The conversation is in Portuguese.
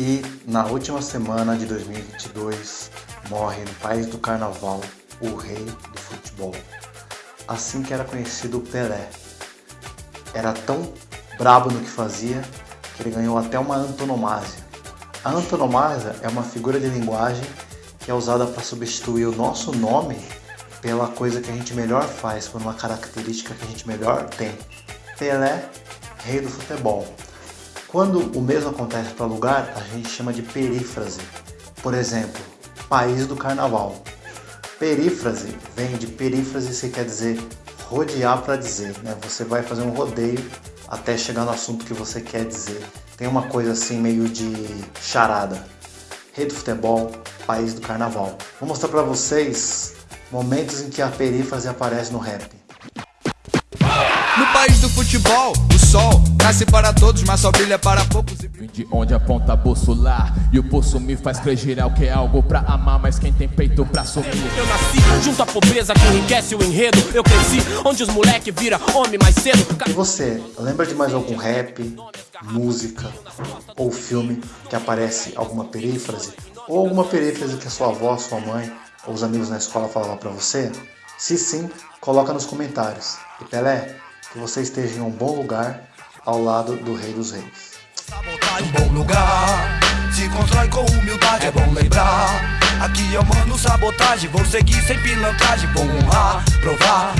E na última semana de 2022 morre no país do carnaval o rei do futebol, assim que era conhecido Pelé. Era tão brabo no que fazia que ele ganhou até uma antonomásia. A antonomásia é uma figura de linguagem que é usada para substituir o nosso nome pela coisa que a gente melhor faz, por uma característica que a gente melhor tem. Pelé, rei do futebol. Quando o mesmo acontece para lugar, a gente chama de perífrase. Por exemplo, país do carnaval. Perífrase vem de perífrase, que quer dizer rodear para dizer, né? Você vai fazer um rodeio até chegar no assunto que você quer dizer. Tem uma coisa assim meio de charada. Rei do futebol, país do carnaval. Vou mostrar para vocês momentos em que a perífrase aparece no rap. No país do futebol, nasce para todos, mas só brilha para poucos. Vim de onde aponta bolsular E o pulso me faz crer geral que é algo pra amar Mas quem tem peito pra assumir Eu nasci junto à pobreza que enriquece o enredo Eu cresci onde os moleque vira homem mais cedo E você, lembra de mais algum rap, música ou filme que aparece alguma perífrase? Ou alguma perífrase que a sua avó, sua mãe ou os amigos na escola falavam pra você? Se sim, coloca nos comentários. E Pelé, que você esteja em um bom lugar ao lado do Rei dos Reis. Um bom lugar, se constrói com humildade, é bom lembrar. Aqui eu mando sabotagem, vou seguir sem pilantragem, vou honrar, provar